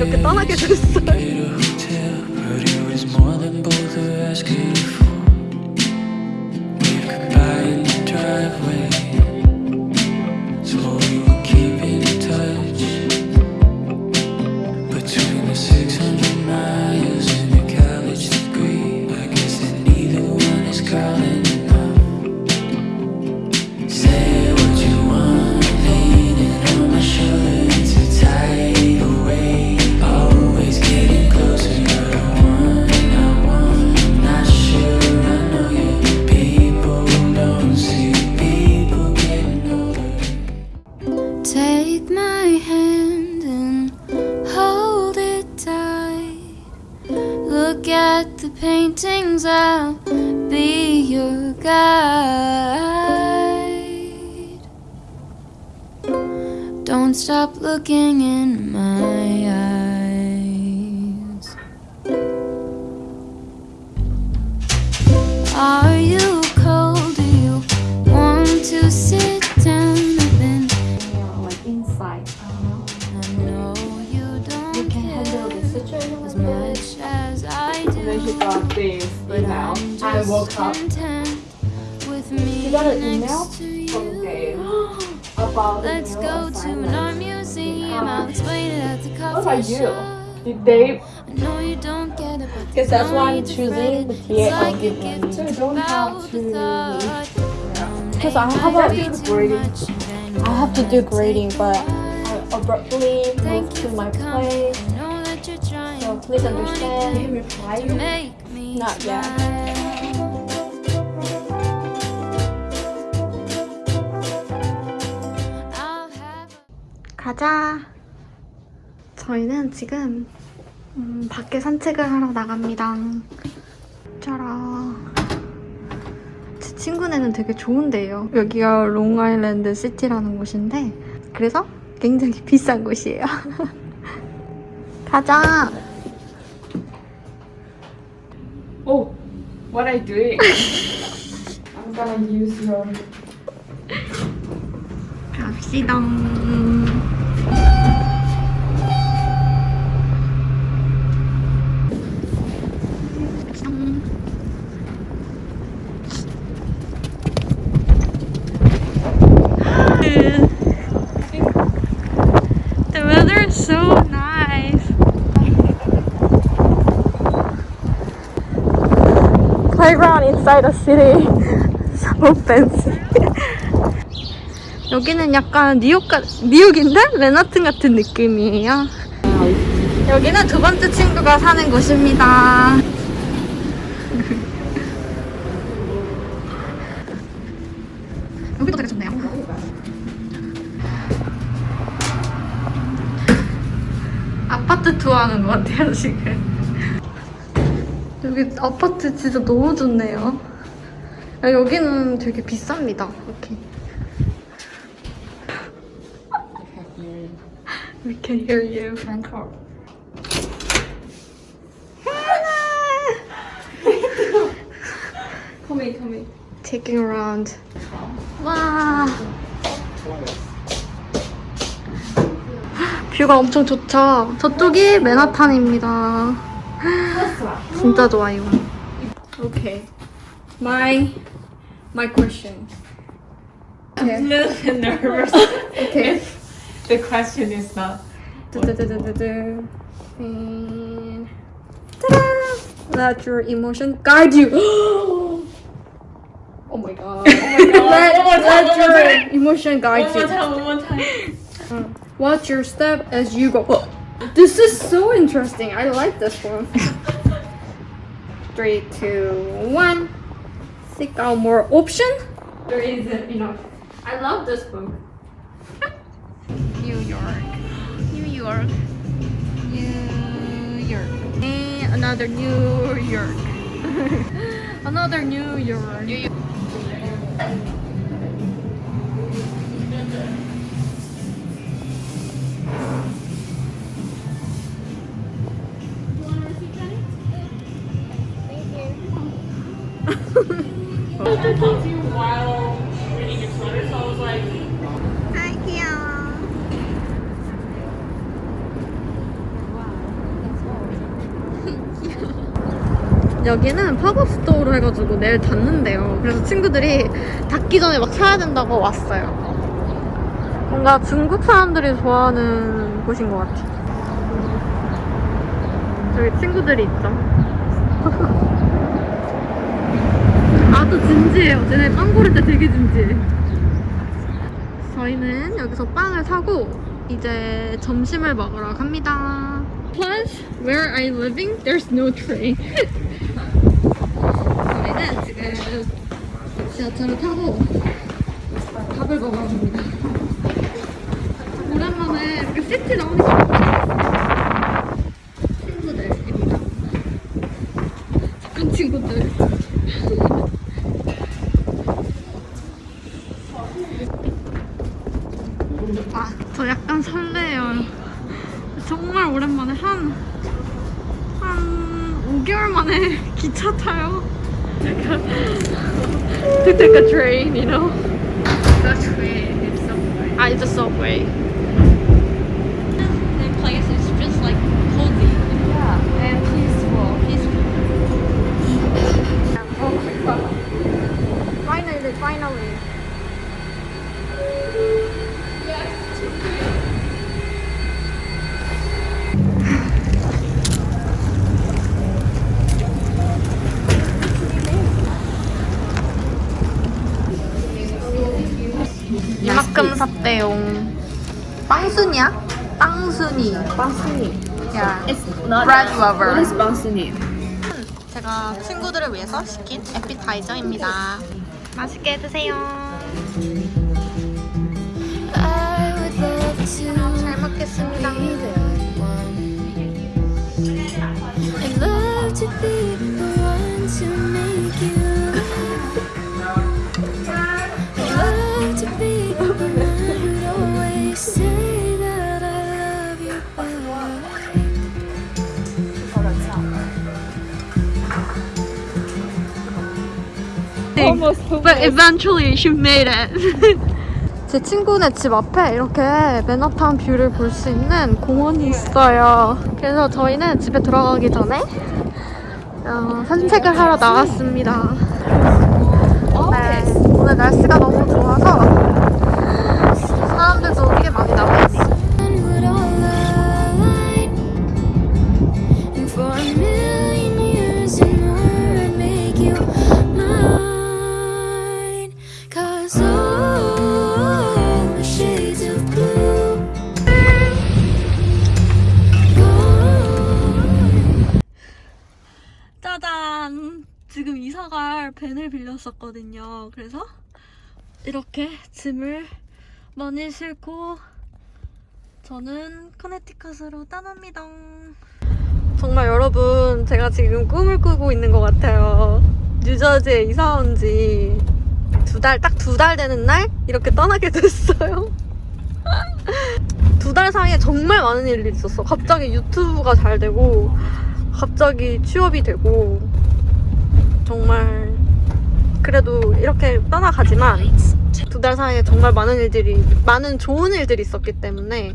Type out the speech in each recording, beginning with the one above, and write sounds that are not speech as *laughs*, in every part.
이렇게 떠나게 됐어 I'll be your guide. Don't stop looking in my help Let's go to an art museum. I'll explain it at the coffee what shop. Did Dave? No, you don't get it. Because that's why I'm choosing the TA I'm. So you don't have to. Because I have to do grading. I have to do grading, but I abruptly moved to my place. So please understand. Not yet. 가자. 저희는 지금 음, 밖에 산책을 하러 나갑니다. 짜라. 제 친구네는 되게 좋은데요. 여기가 롱아일랜드 시티라는 곳인데 그래서 굉장히 *laughs* 비싼 곳이에요. *laughs* 가자. Oh, what are you doing? I'm gonna use your. 갑시다. Playground inside the city. *laughs* So fancy. *laughs* 여기는 약간 뉴욕 가, 뉴욕인데 맨하튼 같은 느낌이에요. 여기는 두 번째 친구가 사는 곳입니다. *laughs* 여기도 되게 좋네요. 아파트 투어하는 것 같아요 지금. *laughs* 여기 아파트 진짜 너무 좋네요. 야, 여기는 되게 비쌉니다. 이렇게. We can hear you. Bangkok. Come in, come in. Taking around. 와. 뷰가 엄청 좋죠? 저쪽이 맨하탄입니다. 진짜 좋아요. Okay. My my question. I'm a little bit nervous. Okay. the question is not. Ta-da! Let your emotion guide you. *gasps* oh my god! Oh my god! *laughs* let, let your emotion guide one you. Time, one more time. Uh, *laughs* watch your step as you go. Oh. *gasps* This is so interesting. I like this one. *laughs* Three, two, one. Seek out more option. There isn't enough. I love this book. New York. New York. New York. And another New York. *laughs* another New York. New York. 여기는 pop-up store로 해가지고 내일 닫는데요. 그래서 친구들이 닫기 전에 막 사야 된다고 왔어요. 뭔가 중국 사람들이 좋아하는 곳인 것 같아. 저기 친구들이 있죠. *laughs* 아주 진지해요. 쟤네 빵 고를 때 되게 진지해. 저희는 여기서 빵을 사고 이제 점심을 먹으러 갑니다. Plus, where I'm living, there's no train. *laughs* 지하철을 타고 밥을 먹으러 갑니다. 오랜만에 이렇게 시티 나오니까 친구들입니다. 착한 친구들. To *laughs* take a train, you know? The train is subway. Ah, it's a subway. 이만큼 샀대용. 빵순이야? 빵순이. Bansuni. 야. Bread lover. What is bansuni? 제가 친구들을 위해서 시킨 에피타이저입니다. 맛있게 드세요. 잘 먹겠습니다. Almost But eventually she made it. *laughs* 제 친구네 집 앞에 이렇게 맨하탄 view를 볼 수 있는 공원이 있어요. 그래서 저희는 집에 들어가기 전에 어, 산책을 하러 나왔습니다. 네, 오늘 날씨가 너무 좋아서 짜잔! 지금 이사 갈 밴을 빌렸었거든요. 그래서 이렇게 짐을 많이 싣고 저는 커네티컷으로 떠납니다. 정말 여러분, 제가 지금 꿈을 꾸고 있는 것 같아요. 뉴저지에 이사 온 지 두 달, 딱 두 달 되는 날 이렇게 떠나게 *laughs* 됐어요. 두 달 사이에 정말 많은 일이 있었어. 갑자기 유튜브가 잘 되고, 갑자기 취업이 되고 정말 그래도 이렇게 떠나가지만 두 달 사이에 정말 많은 일들이 많은 좋은 일들이 있었기 때문에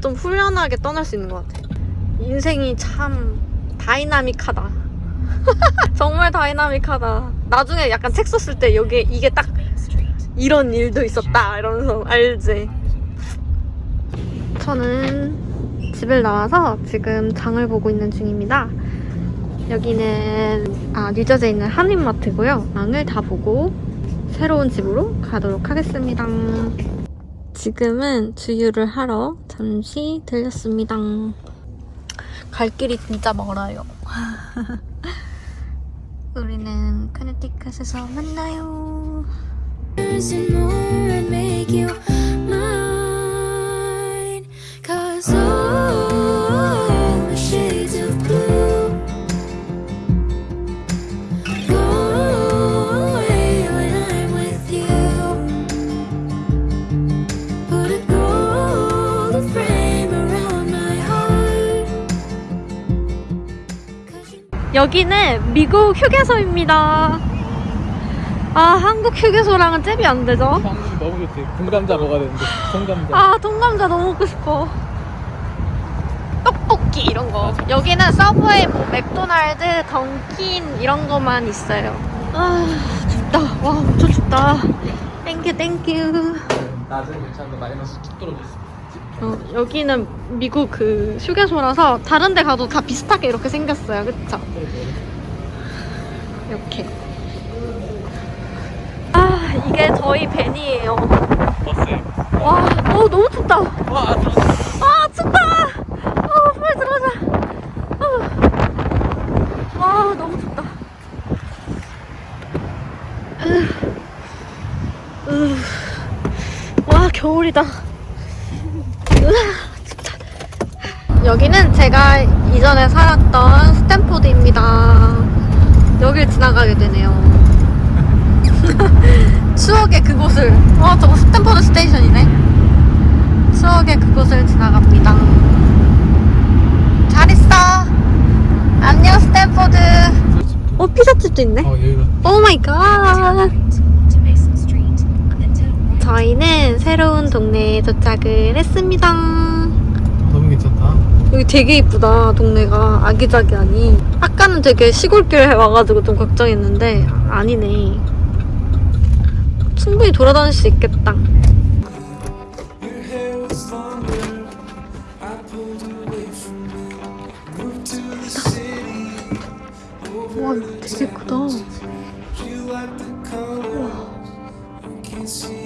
좀 후련하게 떠날 수 있는 것 같아. 인생이 참 다이나믹하다. *laughs* 정말 다이나믹하다. 나중에 약간 책 썼을 때 여기 이게 딱 이런 일도 있었다 이러면서 알지. 저는 집을 나와서 지금 장을 보고 있는 중입니다. 여기는 아, 뉴저지에 있는 한인마트고요. 장을 다 보고 새로운 집으로 가도록 하겠습니다. 지금은 주유를 하러 잠시 들렸습니다. 갈 길이 진짜 멀어요. *laughs* 우리는 커네티컷에서 만나요. 여기는 미국 휴게소입니다. 아, 한국 휴게소랑은 잽이 안 되죠? 너무 좋지. 군감자 먹어야 되는데. 통감자. 아, 통감자 너무 먹고 싶어. 떡볶이. 이런 거. 여기는 서브웨이, 뭐 맥도날드, 던킨 이런 거만 있어요. 아 춥다. 와 엄청 춥다. Thank you thank you. 낮은 괜찮은데 마이너스 툭 떨어졌어. 어, 여기는 미국 그 휴게소라서 다른 데 가도 다 비슷하게 이렇게 생겼어요. 그쵸? 이렇게. 아, 이게 저희 밴이에요. 버스. 와, 어, 너무 춥다. 와, 아, 춥다. 어, 빨리 들어가자. 어. 와, 너무 춥다. 으, 으. 와, 겨울이다. 으아, 춥다. 여기는 제가 이전에 살았던 스탠포드입니다. 여길 지나가게 되네요. *laughs* 추억의 그곳을. 어, 저거 스탠포드 station이네. 추억의 그곳을 지나갑니다. 잘 있어. 안녕, 스탠포드. 어, 피자집도 있네. Oh my God. 저희는 새로운 동네에 도착을 했습니다. 너무 괜찮다. 여기 되게 이쁘다, 동네가. 아기자기하니. 아까는 되게 시골길에 와가지고 좀 걱정했는데, 아니네. 충분히 돌아다닐 수 있겠다. 와, 되게 크다. I'll